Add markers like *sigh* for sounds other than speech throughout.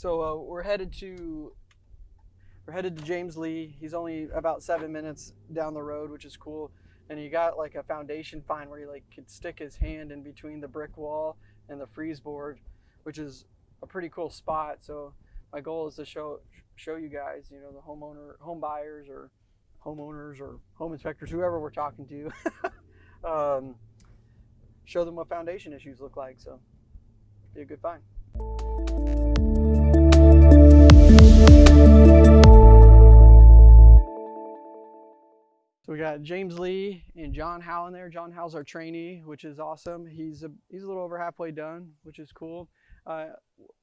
So uh, we're headed to we're headed to James Lee. He's only about seven minutes down the road, which is cool. And he got like a foundation find where he like could stick his hand in between the brick wall and the frieze board, which is a pretty cool spot. So my goal is to show show you guys, you know, the homeowner, home buyers or homeowners or home inspectors, whoever we're talking to, *laughs* um, show them what foundation issues look like. So be a good find. Got James Lee and John Howe in there. John Howe's our trainee, which is awesome. He's a, he's a little over halfway done, which is cool. Uh,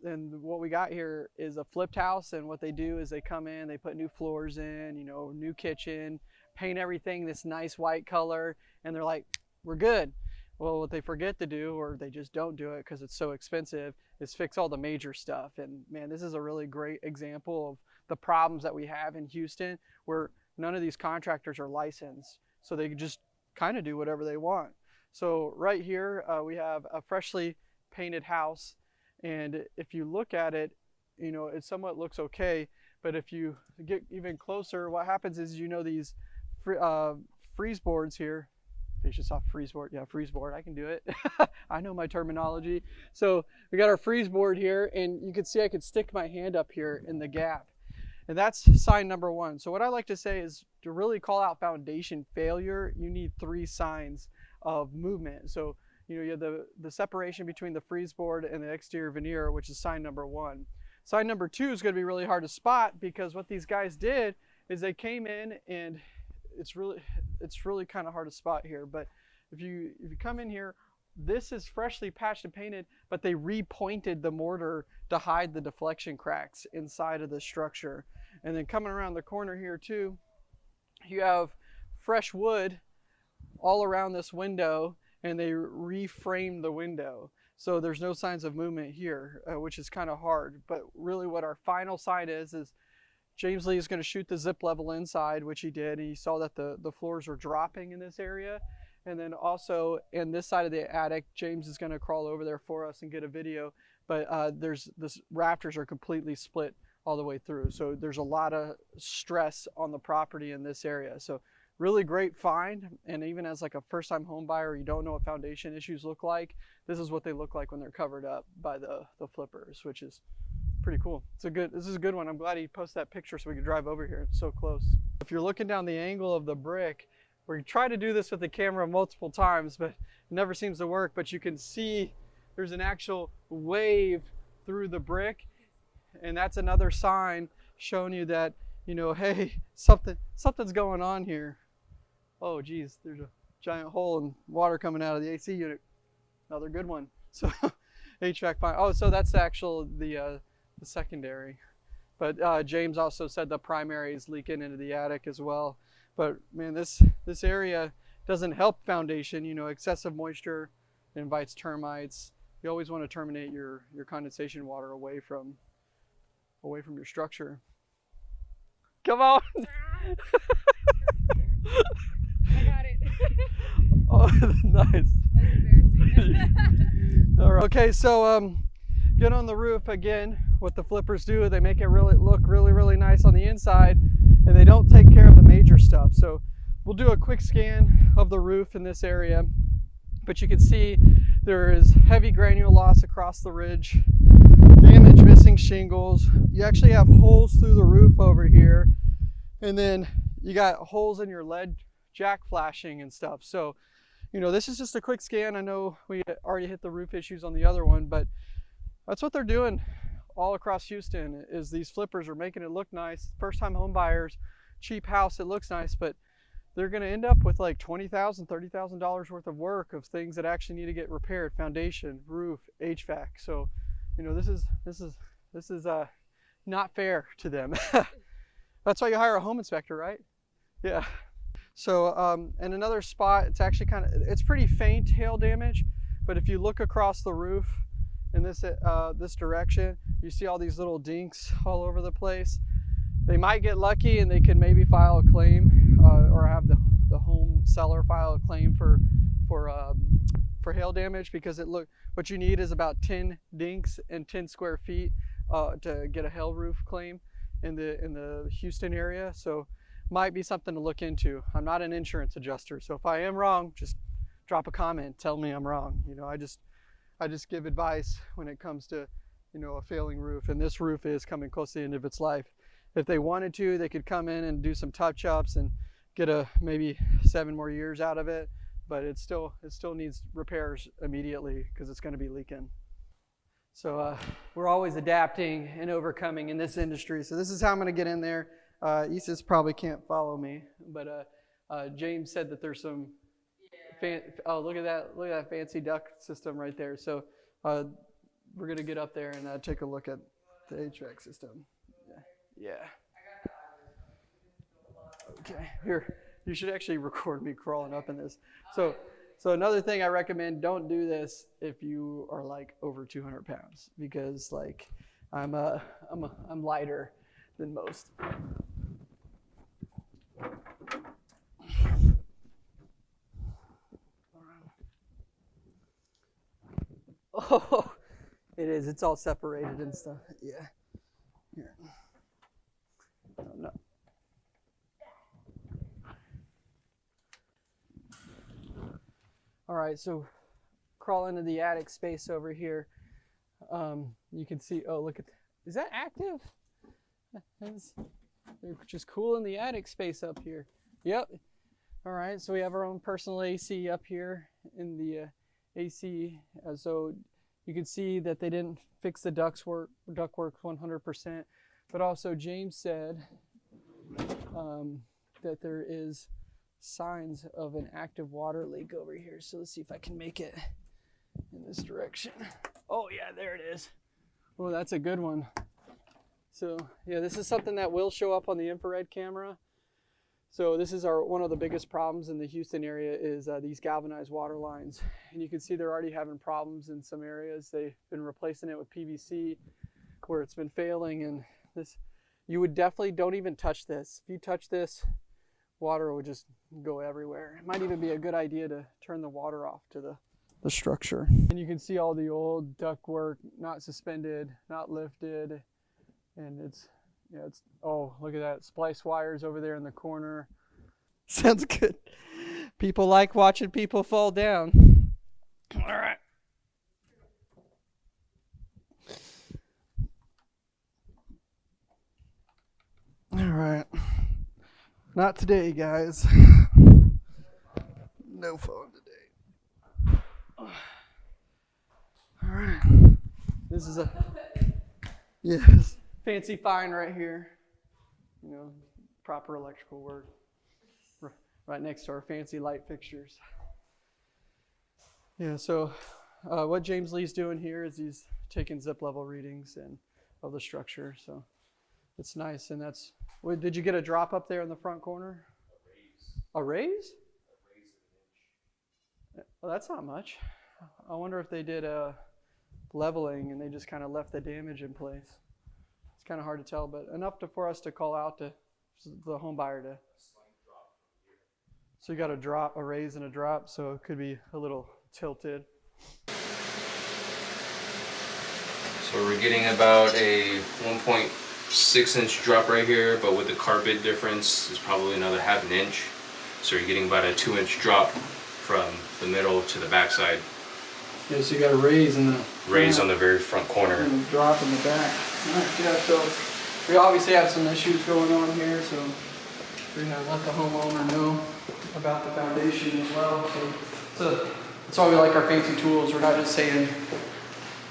and what we got here is a flipped house and what they do is they come in, they put new floors in, you know, new kitchen, paint everything this nice white color, and they're like, we're good. Well, what they forget to do, or they just don't do it because it's so expensive, is fix all the major stuff. And man, this is a really great example of the problems that we have in Houston where none of these contractors are licensed. So they can just kind of do whatever they want. So right here, uh, we have a freshly painted house. And if you look at it, you know, it somewhat looks okay. But if you get even closer, what happens is, you know, these uh, frieze boards here, Patience off frieze board. Yeah, frieze board. I can do it. *laughs* I know my terminology. So we got our frieze board here, and you can see I could stick my hand up here in the gap. And that's sign number one. So what I like to say is to really call out foundation failure, you need three signs of movement. So you know you have the, the separation between the frieze board and the exterior veneer, which is sign number one. Sign number two is going to be really hard to spot because what these guys did is they came in and it's really it's really kind of hard to spot here. But if you if you come in here, this is freshly patched and painted, but they repointed the mortar to hide the deflection cracks inside of the structure. And then coming around the corner here too, you have fresh wood all around this window and they reframed the window. So there's no signs of movement here, uh, which is kind of hard. But really what our final sign is, is James Lee is going to shoot the zip level inside, which he did. And he saw that the, the floors were dropping in this area. And then also in this side of the attic, James is going to crawl over there for us and get a video. But uh, there's this rafters are completely split all the way through. So there's a lot of stress on the property in this area. So really great find. And even as like a first time home buyer, you don't know what foundation issues look like. This is what they look like when they're covered up by the, the flippers, which is pretty cool. It's a good, this is a good one. I'm glad he posted that picture so we could drive over here. It's so close. If you're looking down the angle of the brick, we try to do this with the camera multiple times, but it never seems to work. But you can see there's an actual wave through the brick and that's another sign showing you that you know hey something something's going on here. Oh geez there's a giant hole and water coming out of the AC unit. Another good one. *laughs* So HVAC fine. Oh so that's actual the uh, the secondary. But uh, James also said the primary is leaking into the attic as well but man this this area doesn't help foundation you know excessive moisture invites termites you always want to terminate your your condensation water away from away from your structure. Come on. *laughs* I got it. *laughs* oh, *laughs* nice. That's embarrassing. All right. Okay, so um, get on the roof again. What the flippers do, they make it really look really, really nice on the inside, and they don't take care of the major stuff. So we'll do a quick scan of the roof in this area, but you can see there is heavy granule loss across the ridge damage, missing shingles. You actually have holes through the roof over here. And then you got holes in your lead jack flashing and stuff. So, you know, this is just a quick scan. I know we already hit the roof issues on the other one, but that's what they're doing all across Houston is these flippers are making it look nice. First time home buyers, cheap house, it looks nice, but they're going to end up with like $20,000, $30,000 worth of work of things that actually need to get repaired, foundation, roof, HVAC. So you know, this is, this is, this is uh, not fair to them. *laughs* That's why you hire a home inspector, right? Yeah. So, um, and another spot, it's actually kind of, it's pretty faint hail damage, but if you look across the roof in this, uh, this direction, you see all these little dinks *laughs* all over the place. They might get lucky and they can maybe file a claim uh, or have the, the home seller file a claim for, for um, for hail damage because it look what you need is about 10 dinks and 10 square feet uh, to get a hail roof claim in the in the Houston area. So might be something to look into. I'm not an insurance adjuster, so if I am wrong, just drop a comment, tell me I'm wrong. You know, I just I just give advice when it comes to you know a failing roof, and this roof is coming close to the end of its life. If they wanted to, they could come in and do some touch ups and get a maybe seven more years out of it, but it still it still needs repairs immediately because it's going to be leaking. So uh, we're always adapting and overcoming in this industry. So this is how I'm going to get in there. Uh, Isis probably can't follow me, but uh, uh, James said that there's some. Fan- oh, look at that! Look at that fancy duct system right there. So uh, we're gonna get up there and uh, take a look at the HVAC system. Yeah. yeah. Okay. Here, you should actually *laughs* record me crawling up in this. So, so another thing I recommend: don't do this if you are like over 200 pounds, because like I'm a, I'm a, I'm lighter than most. Oh, *laughs* it is. It's all separated and stuff. Yeah. Here. Oh, no. All right, so crawl into the attic space over here. Um, you can see. Oh, look at. Is that active? That's, they're just cool in the attic space up here. Yep. All right, so we have our own personal AC up here in the uh, AC. Uh, so you can see that they didn't fix the ducts work, ductwork 100%. But also James said um, that there is signs of an active water leak over here. So let's see if I can make it in this direction. Oh yeah, there it is. Oh, that's a good one. So yeah, this is something that will show up on the infrared camera. So this is our one of the biggest problems in the Houston area is uh, these galvanized water lines. And you can see they're already having problems in some areas. They've been replacing it with PVC where it's been failing and this you would definitely don't even touch this. If you touch this, water would just go everywhere. It might even be a good idea to turn the water off to the, the structure. And you can see all the old ductwork not suspended, not lifted, and it's yeah, it's oh look at that splice wires over there in the corner. *laughs* Sounds good. People like watching people fall down. All right. All right. Not today, guys. *laughs* No phone today. All right. This is a *laughs* yes fancy find right here. You know, proper electrical work. Right next to our fancy light fixtures. Yeah, so uh, what James Lee's doing here is he's taking zip level readings and of the structure. So it's nice, and that's. Wait, did you get a drop up there in the front corner? A raise, a raise. Well, that's not much. I wonder if they did a leveling and they just kind of left the damage in place. It's kind of hard to tell, but enough to, for us to call out to the home buyer to. So you got a drop, a raise and a drop, so it could be a little tilted. So we're getting about a 1.6 inch drop right here, but with the carpet difference, it's probably another half an inch. So you're getting about a two inch drop from the middle to the back side. Yeah, so you got a raise in the Raise on the very front corner. and a drop in the back. Alright, yeah, so we obviously have some issues going on here, so we're gonna let the homeowner know about the foundation as well. So, so that's why we like our fancy tools. We're not just saying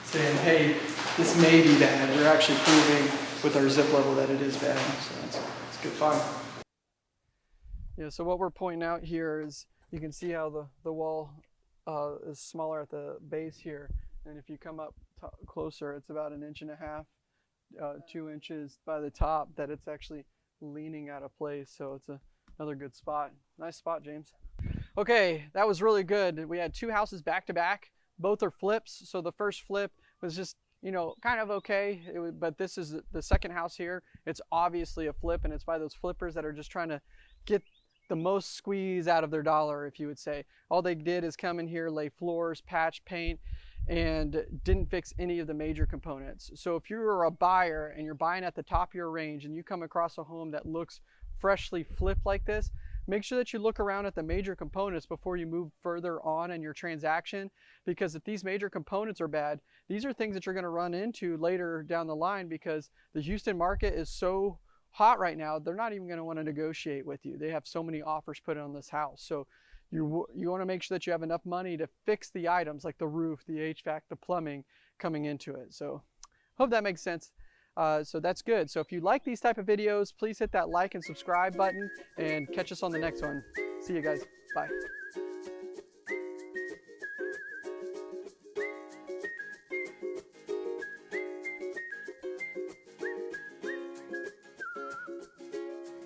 saying, hey, this may be bad. We're actually proving with our zip level that it is bad. So that's good fun. Yeah, so what we're pointing out here is you can see how the, the wall uh, is smaller at the base here. And if you come up to closer, it's about an inch and a half, uh, two inches by the top that it's actually leaning out of place. So it's a, another good spot. Nice spot, James. Okay, that was really good. We had two houses back to back. Both are flips. So the first flip was just, you know, kind of okay. Was, but this is the second house here. It's obviously a flip, and it's by those flippers that are just trying to get the most squeeze out of their dollar, if you would say. All they did is come in here, lay floors, patch, paint, and didn't fix any of the major components. So if you're a buyer and you're buying at the top of your range and you come across a home that looks freshly flipped like this, make sure that you look around at the major components before you move further on in your transaction because if these major components are bad, these are things that you're going to run into later down the line because the Houston market is so hot right now, they're not even going to want to negotiate with you. They have so many offers put on this house. So you, you want to make sure that you have enough money to fix the items like the roof, the HVAC, the plumbing coming into it. So hope that makes sense. Uh, so that's good. So if you like these type of videos, please hit that like and subscribe button and catch us on the next one. See you guys. Bye.